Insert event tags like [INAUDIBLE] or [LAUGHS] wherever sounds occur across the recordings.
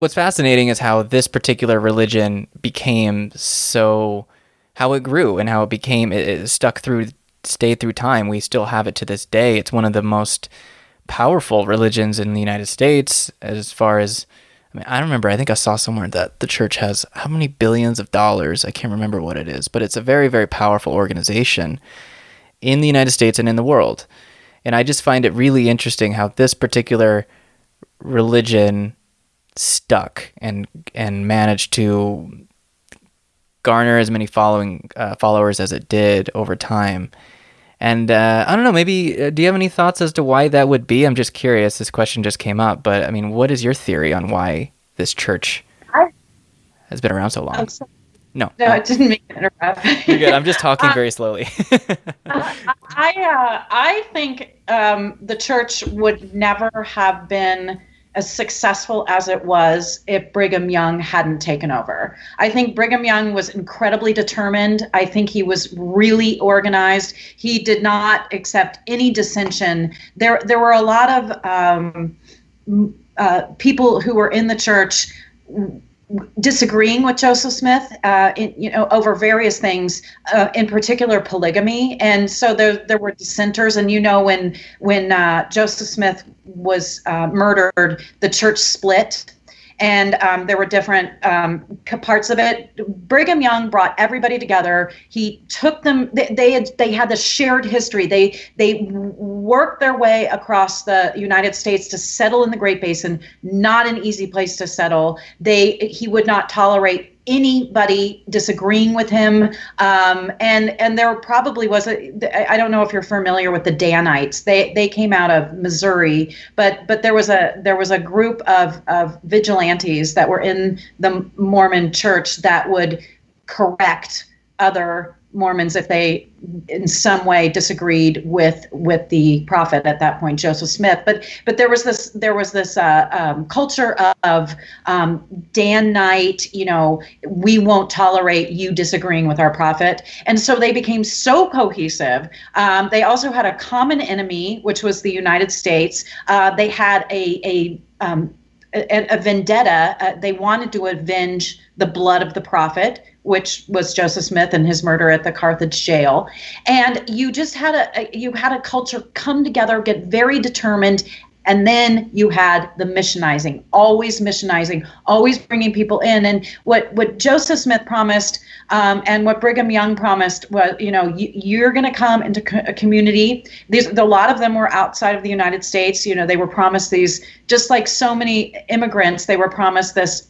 What's fascinating is how this particular religion became so, how it grew and how it became, it, it stuck through, stayed through time. We still have it to this day. It's one of the most powerful religions in the United States as far as, I mean, I remember, I think I saw somewhere that the church has how many billions of dollars? I can't remember what it is, but it's a very, very powerful organization in the United States and in the world. And I just find it really interesting how this particular religion stuck and and managed to garner as many following uh, followers as it did over time. And uh, I don't know, maybe uh, do you have any thoughts as to why that would be? I'm just curious. This question just came up, but I mean, what is your theory on why this church has been around so long? No, no, I didn't mean to interrupt. You're good. I'm just talking [LAUGHS] uh, very slowly. [LAUGHS] I uh, I think um, the church would never have been as successful as it was if Brigham Young hadn't taken over. I think Brigham Young was incredibly determined. I think he was really organized. He did not accept any dissension. There, there were a lot of um, uh, people who were in the church disagreeing with Joseph Smith, uh, in, you know, over various things, uh, in particular polygamy, and so there there were dissenters. And you know, when when uh, Joseph Smith was uh, murdered, the church split and um, there were different um, parts of it. Brigham Young brought everybody together. He took them. They, they had they had the shared history. They they worked their way across the United States to settle in the Great Basin. Not an easy place to settle. They he would not tolerate anybody disagreeing with him. Um, and and there probably was a I don't know if you're familiar with the Danites. They they came out of Missouri, but but there was a there was a group of of vigilantes that were in the Mormon church that would correct other Mormons if they in some way disagreed with with the prophet at that point, Joseph Smith. But but there was this there was this uh, um, culture of um, Danite. you know, we won't tolerate you disagreeing with our prophet, and so they became so cohesive. Um, they also had a common enemy, which was the United States. Uh, they had a a um, a, a vendetta. Uh, they wanted to avenge the blood of the prophet which was Joseph Smith and his murder at the Carthage jail. And you just had a, you had a culture come together, get very determined, and then you had the missionizing, always missionizing, always bringing people in. And what what Joseph Smith promised, um, and what Brigham Young promised was, you know, you, are going to come into co- a community. These a lot of them were outside of the United States. You know, they were promised these, just like so many immigrants, they were promised this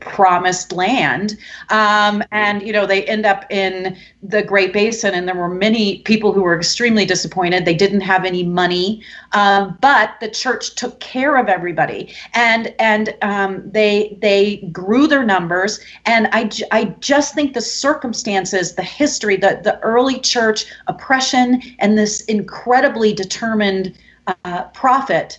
promised land. Um, and you know they end up in the great basin and there were many people who were extremely disappointed. They didn't have any money um, but the church took care of everybody. And and um, they they grew their numbers. And I, I just think the circumstances the history the, the early church oppression and this incredibly determined uh, prophet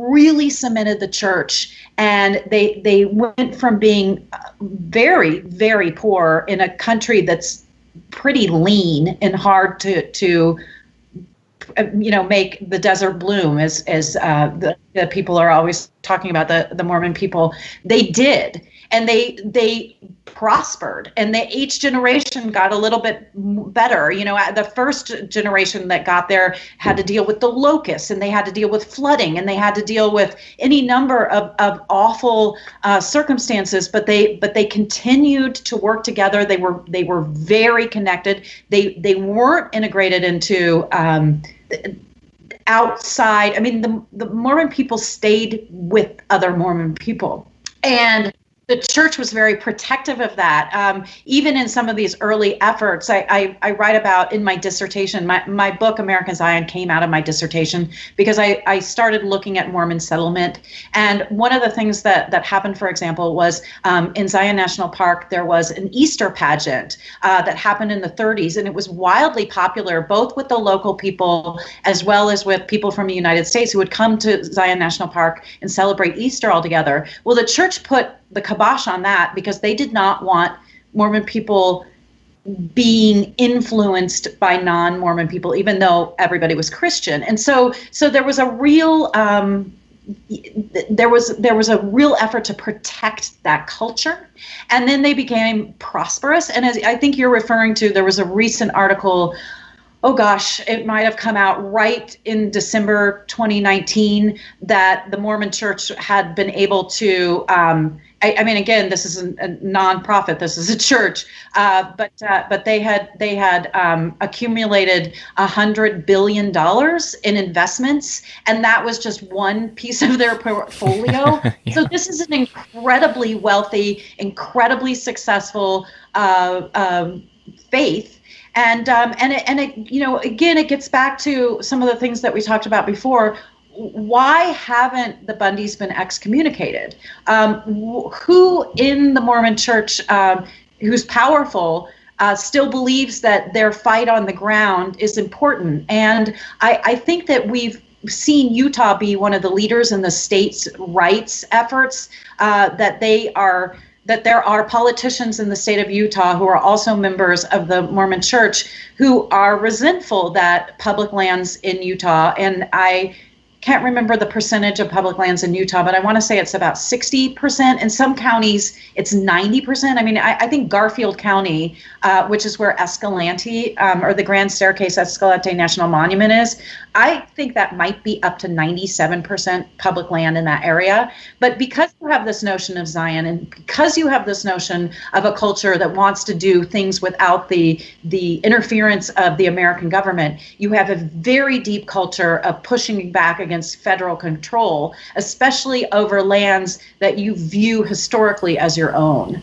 really cemented the church and they they went from being very very poor in a country that's pretty lean and hard to to you know make the desert bloom as as uh, the, the people are always talking about the the Mormon people. They did and they they prospered. And they each generation got a little bit better. You know the first generation that got there had to deal with the locusts and they had to deal with flooding and they had to deal with any number of, of awful uh, circumstances but they but they continued to work together. They were they were very connected. They they weren't integrated into um, outside i mean the, the mormon people stayed with other mormon people. And the church was very protective of that. Um, even in some of these early efforts, I, I, I, write about in my dissertation, my, my book, American Zion, came out of my dissertation because I, I started looking at Mormon settlement. And one of the things that, that happened, for example, was um, in Zion National Park, there was an Easter pageant uh, that happened in the 30s, and it was wildly popular both with the local people as well as with people from the United States who would come to Zion National Park and celebrate Easter all together. Well, the church put the kibosh on that because they did not want Mormon people being influenced by non-Mormon people, even though everybody was Christian. And so, so there was a real um, there was there was a real effort to protect that culture and then they became prosperous and as i think you're referring to there was a recent article oh gosh, it might have come out right in December 2019 that the Mormon Church had been able to. Um, I, I, mean, again, this is a, a nonprofit. This is a church, uh, but uh, but they had they had um, accumulated a hundred billion dollars in investments, and that was just one piece of their portfolio. [LAUGHS] yeah. So this is an incredibly wealthy, incredibly successful uh, um, faith and um, and it, and it, you know again it gets back to some of the things that we talked about before why haven't the bundys been excommunicated? Um, who in the mormon church um, who's powerful uh, still believes that their fight on the ground is important? And I, I think that we've seen utah be one of the leaders in the state's rights efforts uh, that they are that there are politicians in the state of Utah who are also members of the Mormon Church who are resentful that public lands in Utah, and I can't remember the percentage of public lands in Utah, but I want to say it's about 60%. In some counties, it's 90%. I mean, I, I think Garfield County, uh, which is where Escalante um, or the Grand Staircase Escalante National Monument is, I think that might be up to 97% public land in that area. But because you have this notion of Zion and because you have this notion of a culture that wants to do things without the the interference of the American government, you have a very deep culture of pushing back against federal control, especially over lands that you view historically as your own.